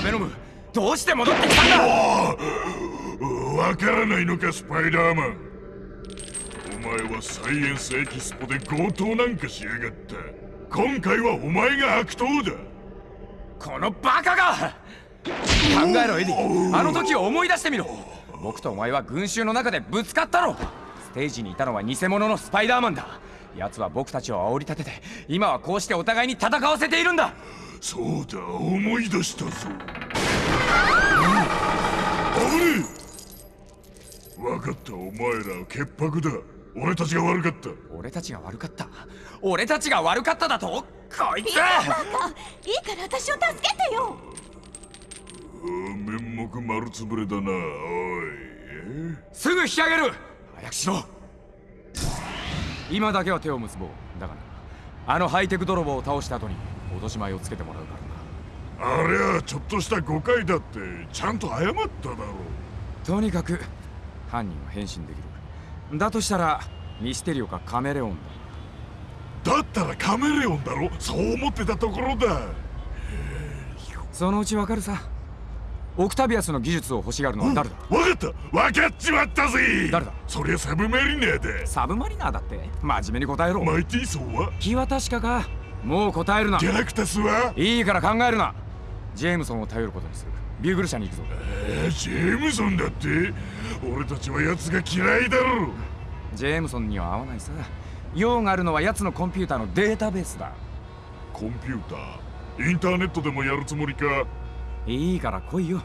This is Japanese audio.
だベノムどうして戻ってきたんだ？わからないのかスパイダーマン。お前はサイエンスエキスポで強盗なんかしやがった。今回はお前が悪党だ。このバカが！考えろエディ。あの時を思い出してみろ。僕とお前は群衆の中でぶつかったろステージにいたのは偽物のスパイダーマンだ。奴は僕たちを煽り立てて今はこうしてお互いに戦わせているんだそうだ思い出したぞ。危ねえ分かったお前ら潔白だ。俺たちが悪かった。俺たちが悪かった？俺たちが悪かっただと？こいつ！いいから私を助けてよ。面目丸つぶれだなおい。すぐ引き上げる！早くしろ！今だけは手を結ぼう。だがなあのハイテク泥棒を倒した後に脅し前をつけてもらうからな。ありゃちょっとした誤解だってちゃんと謝っただろとにかく犯人は変身できる。だとしたらミステリオかカメレオンだ。だったらカメレオンだろ？そう思ってたところだ。そのうちわかるさ。オクタビアスの技術を欲しがるのは誰だ、分かった。分かっちまったぜ。誰だ？そりゃサブマリナーだサブマリナーだって。真面目に答えろ。マイティーソーは？気は確かかもう答えるな。ギャラクタスは？いいから考えるな。ジェームソンを頼ることにする。ビューグル社に行くぞ。えー、ジェームソンだって？俺たちは奴が嫌いだろ。ジェームソンには合わないさ。用があるのは奴のコンピューターのデータベースだ。コンピューター？インターネットでもやるつもりか？いいから来いよ